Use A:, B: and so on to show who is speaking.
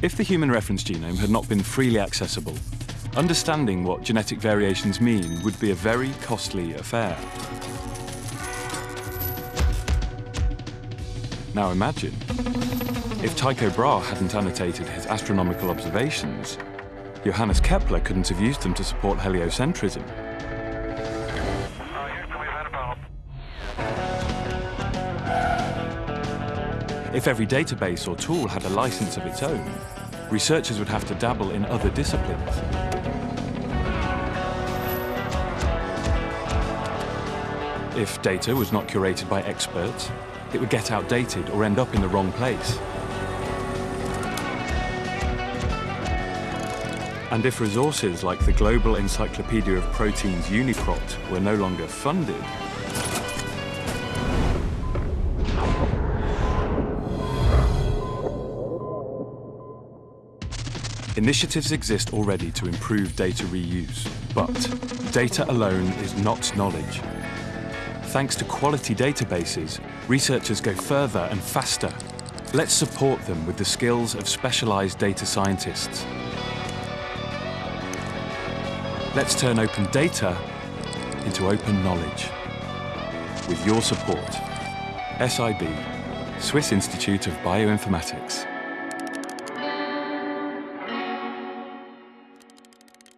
A: If the human reference genome had not been freely accessible, understanding what genetic variations mean would be a very costly affair. Now imagine, if Tycho Brahe hadn't annotated his astronomical observations, Johannes Kepler couldn't have used them to support heliocentrism. If every database or tool had a license of its own, researchers would have to dabble in other disciplines. If data was not curated by experts, it would get outdated or end up in the wrong place. And if resources like the Global Encyclopedia of Proteins UniProt were no longer funded, Initiatives exist already to improve data reuse, but data alone is not knowledge. Thanks to quality databases, researchers go further and faster. Let's support them with the skills of specialized data scientists. Let's turn open data into open knowledge. With your support, SIB, Swiss Institute of Bioinformatics.